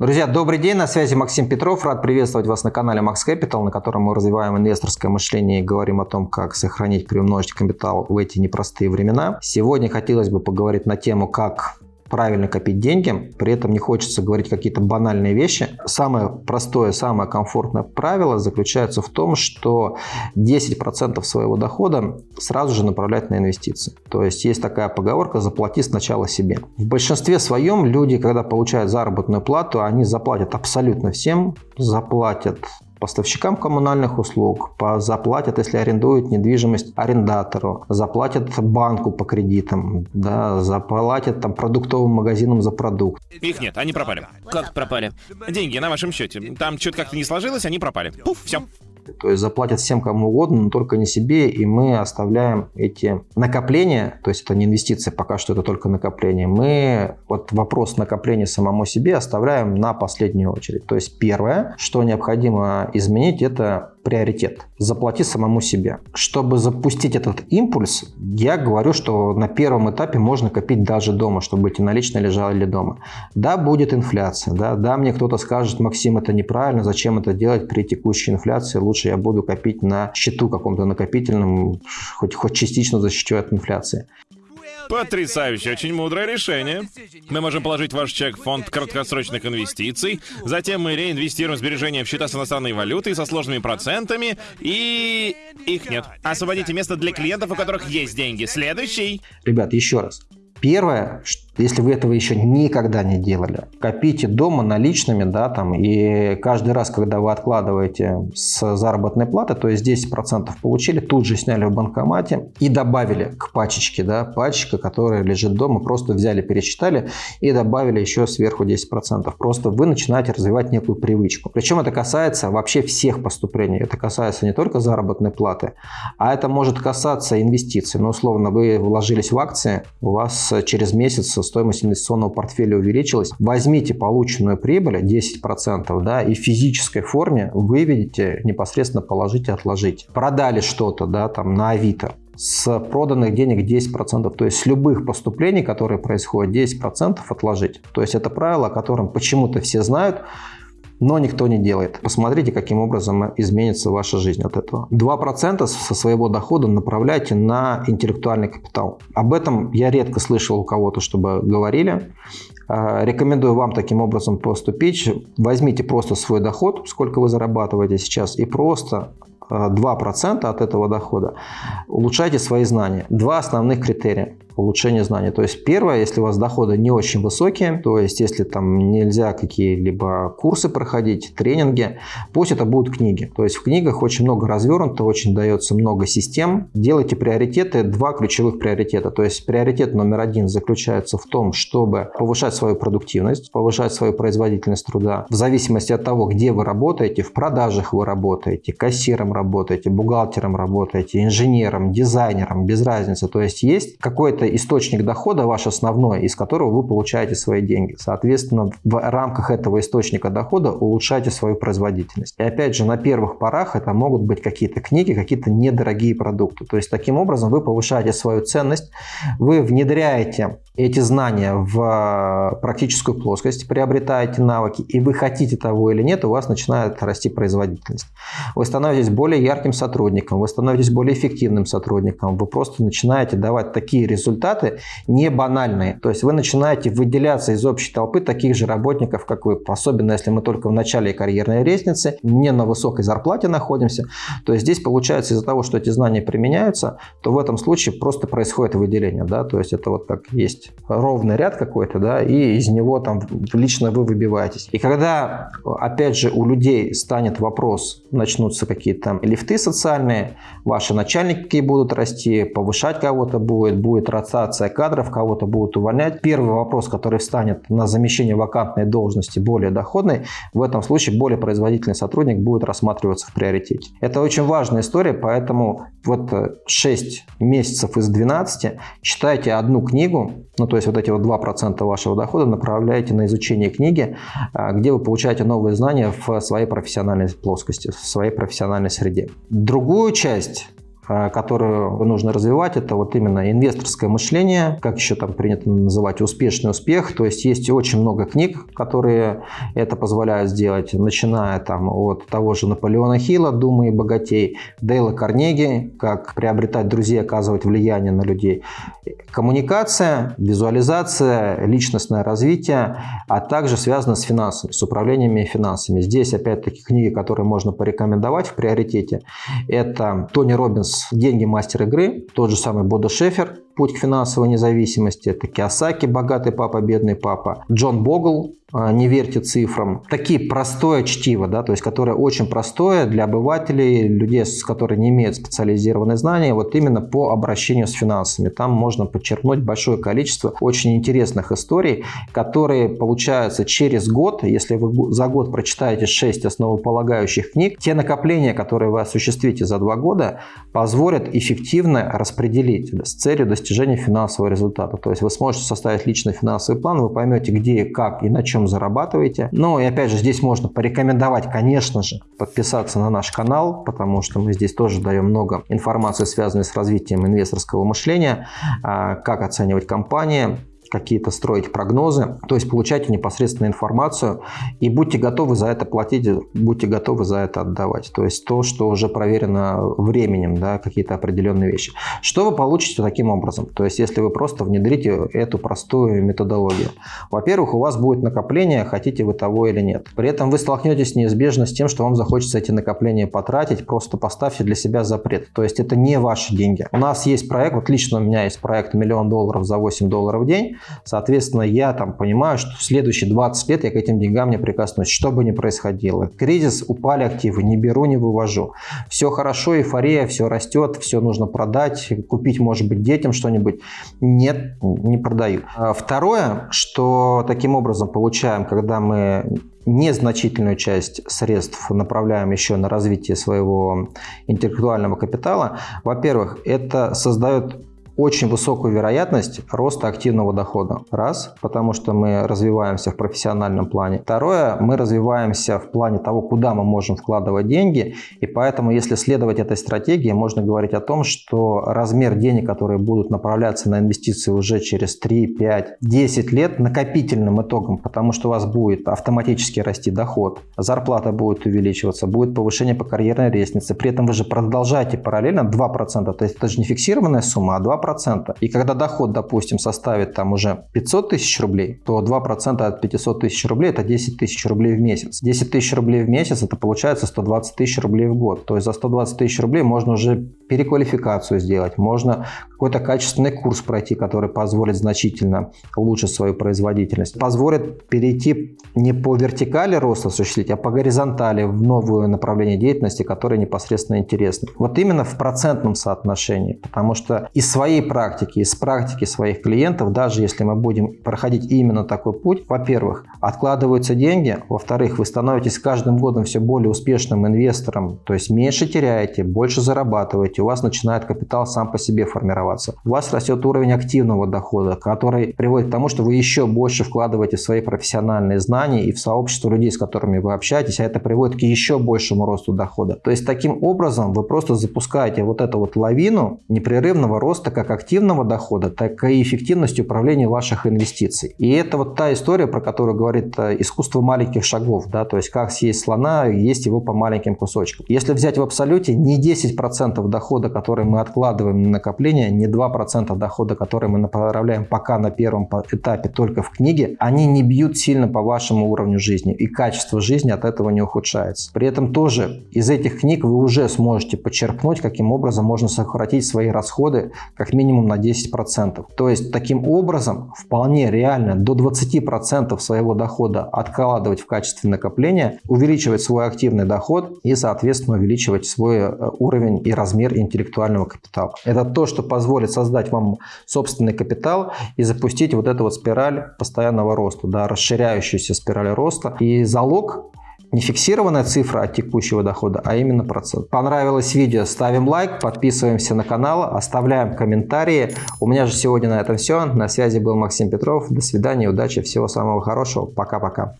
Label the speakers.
Speaker 1: Друзья, добрый день, на связи Максим Петров. Рад приветствовать вас на канале Max Capital, на котором мы развиваем инвесторское мышление и говорим о том, как сохранить, приумножить капитал в эти непростые времена. Сегодня хотелось бы поговорить на тему, как правильно копить деньги, при этом не хочется говорить какие-то банальные вещи. Самое простое, самое комфортное правило заключается в том, что 10% своего дохода сразу же направлять на инвестиции. То есть есть такая поговорка «заплати сначала себе». В большинстве своем люди, когда получают заработную плату, они заплатят абсолютно всем, заплатят поставщикам коммунальных услуг, заплатят, если арендуют недвижимость арендатору, заплатят банку по кредитам, да, заплатят там продуктовым магазинам за продукт.
Speaker 2: Их нет, они пропали. Как пропали? Деньги на вашем счете. Там что-то как-то не сложилось, они пропали. Пуф, все.
Speaker 1: То есть заплатят всем кому угодно, но только не себе, и мы оставляем эти накопления, то есть это не инвестиции, пока что это только накопление, мы вот вопрос накопления самому себе оставляем на последнюю очередь. То есть первое, что необходимо изменить, это приоритет. Заплати самому себе. Чтобы запустить этот импульс, я говорю, что на первом этапе можно копить даже дома, чтобы эти наличные лежали дома. Да, будет инфляция. Да, да мне кто-то скажет, Максим, это неправильно, зачем это делать при текущей инфляции, лучше я буду копить на счету каком-то накопительном, хоть, хоть частично защищу от инфляции.
Speaker 2: Потрясающе, очень мудрое решение. Мы можем положить ваш чек в фонд краткосрочных инвестиций, затем мы реинвестируем сбережения в счета с иностранной валютой со сложными процентами, и... их нет. Освободите место для клиентов, у которых есть деньги. Следующий.
Speaker 1: Ребят, еще раз. Первое, если вы этого еще никогда не делали, копите дома наличными, да, там, и каждый раз, когда вы откладываете с заработной платы, то есть 10% получили, тут же сняли в банкомате и добавили к пачечке, да, пачка, которая лежит дома, просто взяли, пересчитали и добавили еще сверху 10%. Просто вы начинаете развивать некую привычку. Причем это касается вообще всех поступлений. Это касается не только заработной платы, а это может касаться инвестиций. Ну, условно, вы вложились в акции, у вас через месяц стоимость инвестиционного портфеля увеличилась. Возьмите полученную прибыль 10% да, и в физической форме выведите, непосредственно положите, отложите. Продали что-то да, там, на Авито с проданных денег 10%, то есть с любых поступлений, которые происходят, 10% отложить. То есть это правило, о котором почему-то все знают, но никто не делает. Посмотрите, каким образом изменится ваша жизнь от этого. 2% со своего дохода направляйте на интеллектуальный капитал. Об этом я редко слышал у кого-то, чтобы говорили. А, рекомендую вам таким образом поступить. Возьмите просто свой доход, сколько вы зарабатываете сейчас, и просто 2% от этого дохода улучшайте свои знания. Два основных критерия улучшения знаний. То есть первое, если у вас доходы не очень высокие, то есть если там нельзя какие-либо курсы проходить, тренинги, пусть это будут книги. То есть в книгах очень много развернуто, очень дается много систем. Делайте приоритеты, два ключевых приоритета. То есть приоритет номер один заключается в том, чтобы повышать свою продуктивность, повышать свою производительность труда. В зависимости от того, где вы работаете, в продажах вы работаете, кассиром работаете, бухгалтером работаете, инженером, дизайнером, без разницы. То есть есть какой-то источник дохода ваш основной, из которого вы получаете свои деньги. Соответственно, в рамках этого источника дохода улучшайте свою производительность. И опять же, на первых порах это могут быть какие-то книги, какие-то недорогие продукты. То есть, таким образом вы повышаете свою ценность, вы внедряете эти знания в практическую плоскость, приобретаете навыки, и вы хотите того или нет, у вас начинает расти производительность. Вы становитесь более ярким сотрудником, вы становитесь более эффективным сотрудником, вы просто начинаете давать такие результаты, результаты не банальные. То есть вы начинаете выделяться из общей толпы таких же работников, как вы. Особенно если мы только в начале карьерной лестницы, не на высокой зарплате находимся. То есть здесь получается из-за того, что эти знания применяются, то в этом случае просто происходит выделение. Да? То есть это вот как есть ровный ряд какой-то, да, и из него там лично вы выбиваетесь. И когда, опять же, у людей станет вопрос, начнутся какие-то лифты социальные, ваши начальники будут расти, повышать кого-то будет, будет ротация кадров, кого-то будут увольнять. Первый вопрос, который встанет на замещение вакантной должности более доходной, в этом случае более производительный сотрудник будет рассматриваться в приоритете. Это очень важная история, поэтому вот 6 месяцев из 12 читайте одну книгу, ну то есть вот эти вот 2% вашего дохода направляете на изучение книги, а, где вы получаете новые знания в своей профессиональной плоскости, в своей профессиональной среде. Другую часть э, которую нужно развивать, это вот именно инвесторское мышление, как еще там принято называть, успешный успех. То есть есть очень много книг, которые это позволяют сделать, начиная там от того же Наполеона Хилла «Думы и богатей», Дейла Карнеги «Как приобретать друзей, оказывать влияние на людей». Коммуникация, визуализация, личностное развитие, а также связано с финансами, с управлениями финансами. Здесь опять-таки книги, которые можно порекомендовать в приоритете, это Тони Робинс «Деньги. Мастер игры», тот же самый Бодо Шефер «Путь к финансовой независимости», это Киосаки «Богатый папа, бедный папа», Джон Богл а, не верьте цифрам. Такие простое чтиво, да, то есть которое очень простое для обывателей, людей, с которые не имеют специализированные знания, вот именно по обращению с финансами. Там можно подчеркнуть большое количество очень интересных историй, которые получаются через год, если вы за год прочитаете 6 основополагающих книг, те накопления, которые вы осуществите за два года, позволят эффективно распределить с целью достижения финансового результата. То есть вы сможете составить личный финансовый план, вы поймете, где, как и на чем чем зарабатываете. Ну и опять же, здесь можно порекомендовать, конечно же, подписаться на наш канал, потому что мы здесь тоже даем много информации, связанной с развитием инвесторского мышления, а, как оценивать компании, какие-то строить прогнозы, то есть получайте непосредственно информацию и будьте готовы за это платить, будьте готовы за это отдавать. То есть то, что уже проверено временем, да, какие-то определенные вещи. Что вы получите таким образом? То есть если вы просто внедрите эту простую методологию. Во-первых, у вас будет накопление, хотите вы того или нет. При этом вы столкнетесь неизбежно с тем, что вам захочется эти накопления потратить, просто поставьте для себя запрет. То есть это не ваши деньги. У нас есть проект, вот лично у меня есть проект миллион долларов за 8 долларов в день, Соответственно, я там понимаю, что в следующие 20 лет я к этим деньгам не прикоснусь, что бы ни происходило. Кризис, упали активы, не беру, не вывожу. Все хорошо, эйфория, все растет, все нужно продать, купить, может быть, детям что-нибудь. Нет, не продаю. А второе, что таким образом получаем, когда мы незначительную часть средств направляем еще на развитие своего интеллектуального капитала, во-первых, это создает очень высокую вероятность роста активного дохода. Раз, потому что мы развиваемся в профессиональном плане. Второе, мы развиваемся в плане того, куда мы можем вкладывать деньги. И поэтому, если следовать этой стратегии, можно говорить о том, что размер денег, которые будут направляться на инвестиции уже через 3, 5, 10 лет накопительным итогом, потому что у вас будет автоматически расти доход, зарплата будет увеличиваться, будет повышение по карьерной лестнице. При этом вы же продолжаете параллельно 2%, то есть это же не фиксированная сумма, а 2%. 2%. И когда доход, допустим, составит там уже 500 тысяч рублей, то 2% от 500 тысяч рублей – это 10 тысяч рублей в месяц. 10 тысяч рублей в месяц – это получается 120 тысяч рублей в год. То есть за 120 тысяч рублей можно уже переквалификацию сделать, можно какой-то качественный курс пройти, который позволит значительно улучшить свою производительность, позволит перейти не по вертикали роста осуществить, а по горизонтали в новое направление деятельности, которое непосредственно интересно. Вот именно в процентном соотношении, потому что из своей практики, из практики своих клиентов, даже если мы будем проходить именно такой путь, во-первых, откладываются деньги, во-вторых, вы становитесь каждым годом все более успешным инвестором, то есть меньше теряете, больше зарабатываете, у вас начинает капитал сам по себе формироваться. У вас растет уровень активного дохода, который приводит к тому, что вы еще больше вкладываете в свои профессиональные знания и в сообщество людей, с которыми вы общаетесь, а это приводит к еще большему росту дохода. То есть таким образом вы просто запускаете вот эту вот лавину непрерывного роста как как активного дохода, так и эффективности управления ваших инвестиций. И это вот та история, про которую говорит э, искусство маленьких шагов, да, то есть как съесть слона, есть его по маленьким кусочкам. Если взять в абсолюте, не 10% дохода, который мы откладываем на накопление, не 2% дохода, который мы направляем пока на первом этапе только в книге, они не бьют сильно по вашему уровню жизни, и качество жизни от этого не ухудшается. При этом тоже из этих книг вы уже сможете почерпнуть, каким образом можно сократить свои расходы как минимум на 10%. То есть таким образом вполне реально до 20% своего дохода откладывать в качестве накопления, увеличивать свой активный доход и, соответственно, увеличивать свой э, уровень и размер интеллектуального капитала. Это то, что позволит создать вам собственный капитал и запустить вот эту вот спираль постоянного роста, да, расширяющуюся спираль роста. И залог не фиксированная цифра от текущего дохода, а именно процент. Понравилось видео, ставим лайк, подписываемся на канал, оставляем комментарии. У меня же сегодня на этом все. На связи был Максим Петров. До свидания, удачи, всего самого хорошего. Пока-пока.